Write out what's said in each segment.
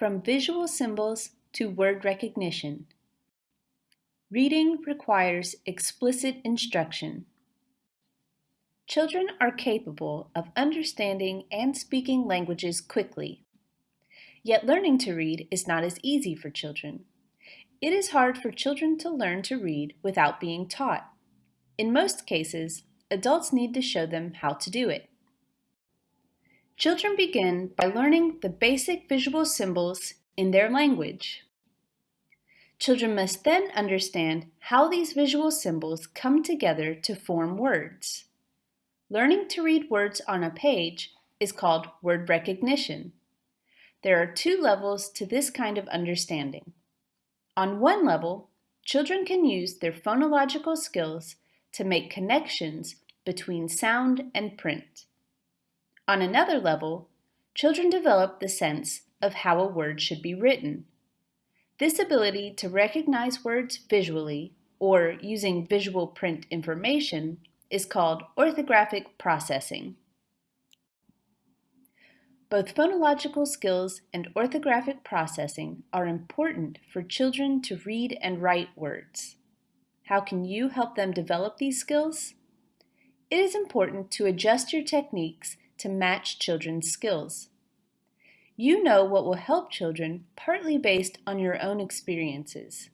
From visual symbols to word recognition. Reading requires explicit instruction. Children are capable of understanding and speaking languages quickly. Yet learning to read is not as easy for children. It is hard for children to learn to read without being taught. In most cases, adults need to show them how to do it. Children begin by learning the basic visual symbols in their language. Children must then understand how these visual symbols come together to form words. Learning to read words on a page is called word recognition. There are two levels to this kind of understanding. On one level, children can use their phonological skills to make connections between sound and print. On another level, children develop the sense of how a word should be written. This ability to recognize words visually, or using visual print information, is called orthographic processing. Both phonological skills and orthographic processing are important for children to read and write words. How can you help them develop these skills? It is important to adjust your techniques to match children's skills. You know what will help children partly based on your own experiences.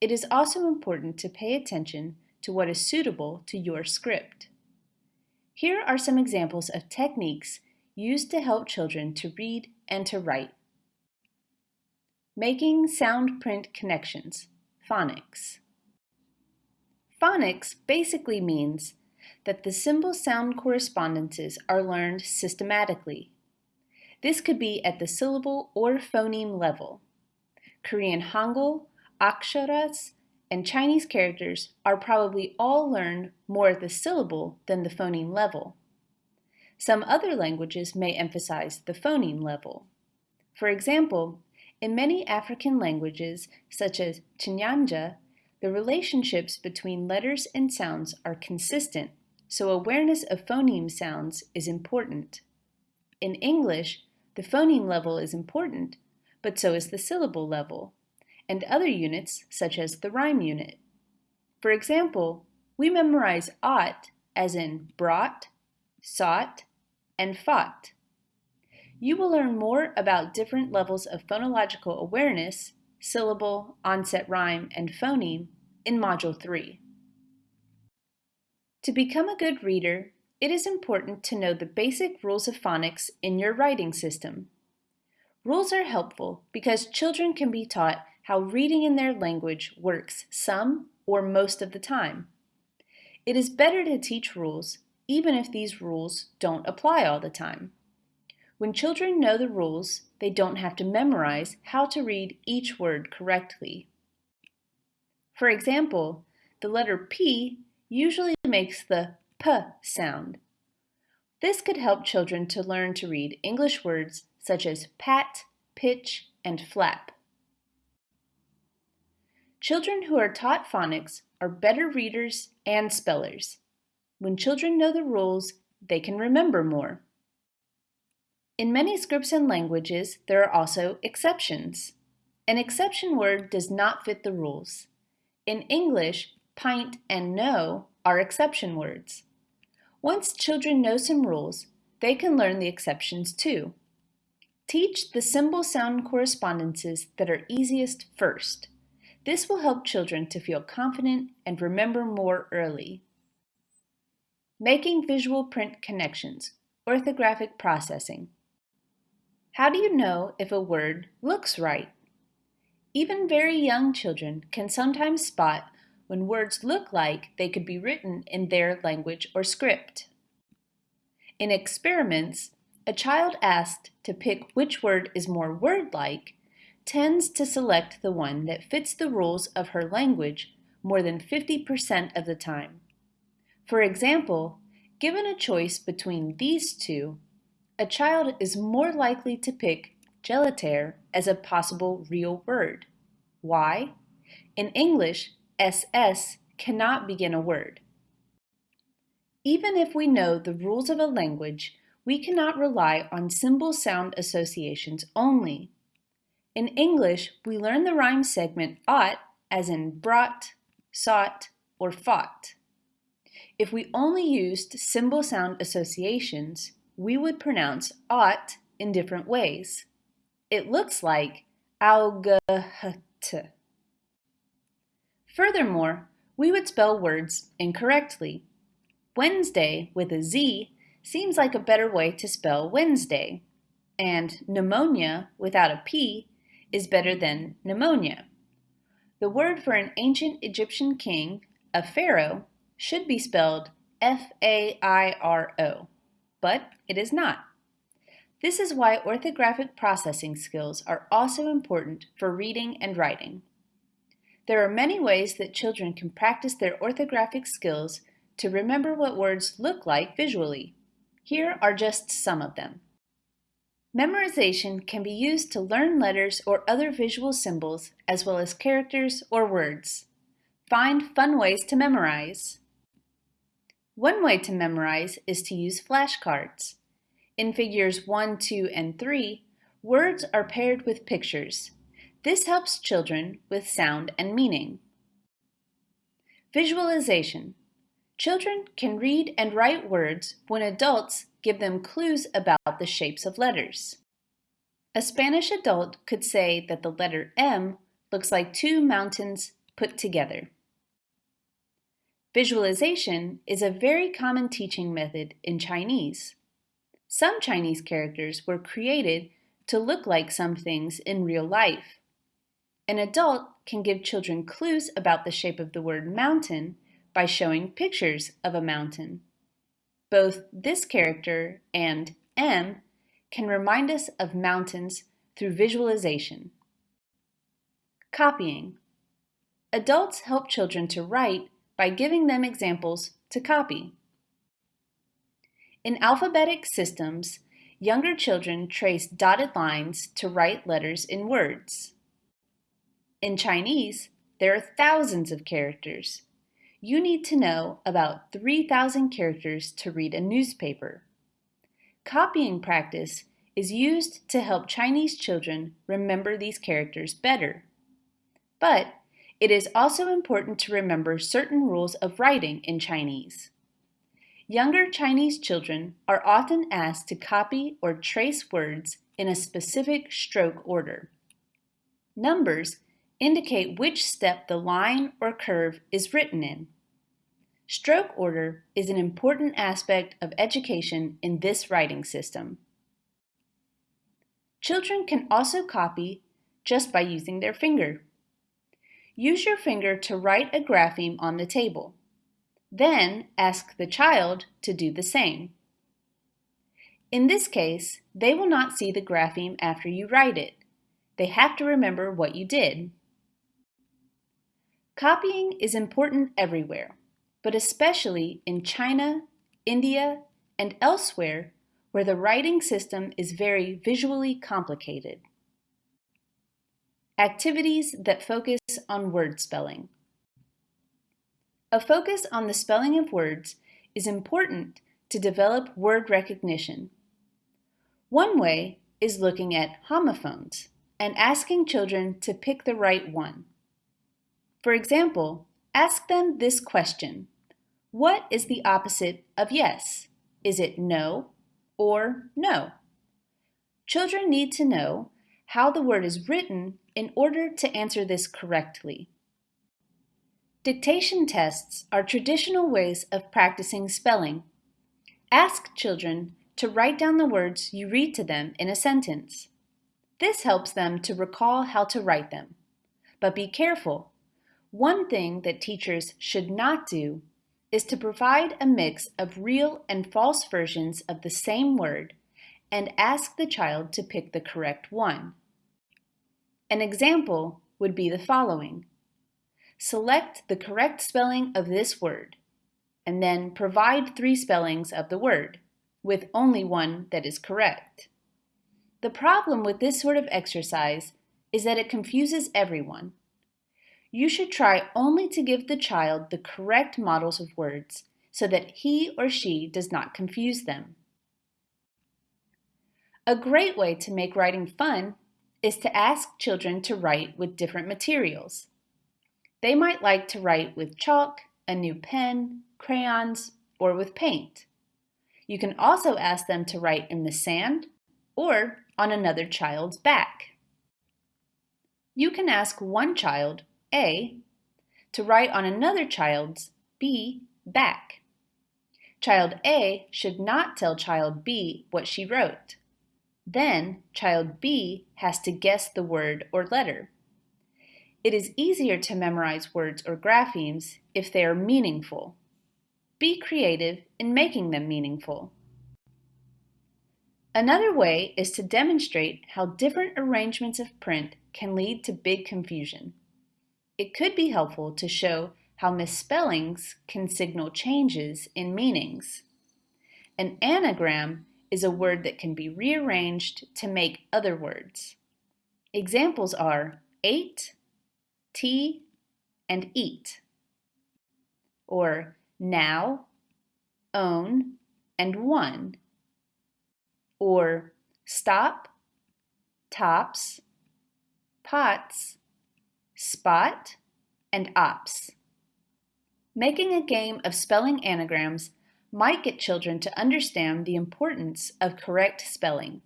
It is also important to pay attention to what is suitable to your script. Here are some examples of techniques used to help children to read and to write. Making sound-print connections, phonics. Phonics basically means that the symbol-sound correspondences are learned systematically. This could be at the syllable or phoneme level. Korean Hangul, aksharas, and Chinese characters are probably all learned more at the syllable than the phoneme level. Some other languages may emphasize the phoneme level. For example, in many African languages, such as Chinyanja, the relationships between letters and sounds are consistent so awareness of phoneme sounds is important. In English, the phoneme level is important, but so is the syllable level, and other units such as the rhyme unit. For example, we memorize ought as in brought, sought, and fought. You will learn more about different levels of phonological awareness, syllable, onset rhyme, and phoneme in Module 3. To become a good reader, it is important to know the basic rules of phonics in your writing system. Rules are helpful because children can be taught how reading in their language works some or most of the time. It is better to teach rules even if these rules don't apply all the time. When children know the rules, they don't have to memorize how to read each word correctly. For example, the letter P usually makes the p sound. This could help children to learn to read English words such as pat, pitch, and flap. Children who are taught phonics are better readers and spellers. When children know the rules, they can remember more. In many scripts and languages, there are also exceptions. An exception word does not fit the rules. In English, pint, and no are exception words. Once children know some rules, they can learn the exceptions too. Teach the symbol sound correspondences that are easiest first. This will help children to feel confident and remember more early. Making visual print connections, orthographic processing. How do you know if a word looks right? Even very young children can sometimes spot when words look like they could be written in their language or script. In experiments, a child asked to pick which word is more word-like tends to select the one that fits the rules of her language more than 50% of the time. For example, given a choice between these two, a child is more likely to pick gelatere as a possible real word. Why? In English, SS cannot begin a word. Even if we know the rules of a language, we cannot rely on symbol sound associations only. In English, we learn the rhyme segment ought as in brought, sought, or fought. If we only used symbol sound associations, we would pronounce ought in different ways. It looks like augaht. Furthermore, we would spell words incorrectly. Wednesday with a Z seems like a better way to spell Wednesday, and pneumonia without a P is better than pneumonia. The word for an ancient Egyptian king, a pharaoh, should be spelled F-A-I-R-O, but it is not. This is why orthographic processing skills are also important for reading and writing. There are many ways that children can practice their orthographic skills to remember what words look like visually. Here are just some of them. Memorization can be used to learn letters or other visual symbols, as well as characters or words. Find fun ways to memorize. One way to memorize is to use flashcards. In figures 1, 2, and 3, words are paired with pictures. This helps children with sound and meaning. Visualization. Children can read and write words when adults give them clues about the shapes of letters. A Spanish adult could say that the letter M looks like two mountains put together. Visualization is a very common teaching method in Chinese. Some Chinese characters were created to look like some things in real life. An adult can give children clues about the shape of the word mountain by showing pictures of a mountain. Both this character and M can remind us of mountains through visualization. Copying. Adults help children to write by giving them examples to copy. In alphabetic systems, younger children trace dotted lines to write letters in words. In Chinese, there are thousands of characters, you need to know about 3,000 characters to read a newspaper. Copying practice is used to help Chinese children remember these characters better. But it is also important to remember certain rules of writing in Chinese. Younger Chinese children are often asked to copy or trace words in a specific stroke order. Numbers indicate which step the line or curve is written in. Stroke order is an important aspect of education in this writing system. Children can also copy just by using their finger. Use your finger to write a grapheme on the table. Then ask the child to do the same. In this case, they will not see the grapheme after you write it. They have to remember what you did. Copying is important everywhere, but especially in China, India, and elsewhere where the writing system is very visually complicated. Activities that focus on word spelling. A focus on the spelling of words is important to develop word recognition. One way is looking at homophones and asking children to pick the right one. For example, ask them this question. What is the opposite of yes? Is it no or know? Children need to know how the word is written in order to answer this correctly. Dictation tests are traditional ways of practicing spelling. Ask children to write down the words you read to them in a sentence. This helps them to recall how to write them. But be careful one thing that teachers should not do is to provide a mix of real and false versions of the same word and ask the child to pick the correct one. An example would be the following. Select the correct spelling of this word, and then provide three spellings of the word, with only one that is correct. The problem with this sort of exercise is that it confuses everyone you should try only to give the child the correct models of words so that he or she does not confuse them. A great way to make writing fun is to ask children to write with different materials. They might like to write with chalk, a new pen, crayons, or with paint. You can also ask them to write in the sand or on another child's back. You can ask one child, A, to write on another child's, B, back. Child A should not tell child B what she wrote. Then child B has to guess the word or letter. It is easier to memorize words or graphemes if they are meaningful. Be creative in making them meaningful. Another way is to demonstrate how different arrangements of print can lead to big confusion. It could be helpful to show how misspellings can signal changes in meanings. An anagram is a word that can be rearranged to make other words. Examples are ate, tea, and eat, or now, own, and won, or stop, tops, pots, spot, and ops. Making a game of spelling anagrams might get children to understand the importance of correct spelling.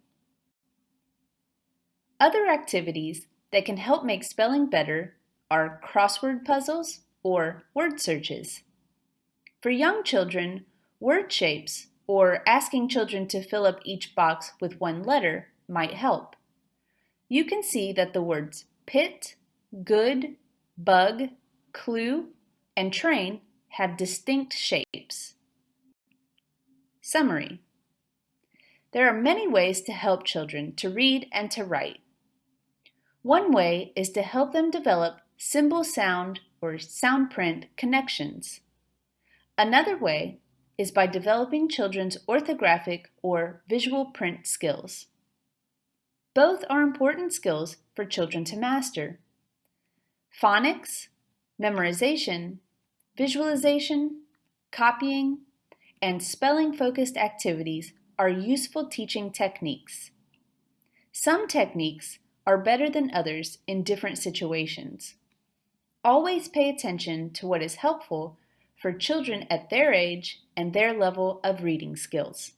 Other activities that can help make spelling better are crossword puzzles or word searches. For young children, word shapes or asking children to fill up each box with one letter might help. You can see that the words pit, good, bug, clue, and train have distinct shapes. Summary There are many ways to help children to read and to write. One way is to help them develop symbol sound or sound print connections. Another way is by developing children's orthographic or visual print skills. Both are important skills for children to master. Phonics, memorization, visualization, copying, and spelling-focused activities are useful teaching techniques. Some techniques are better than others in different situations. Always pay attention to what is helpful for children at their age and their level of reading skills.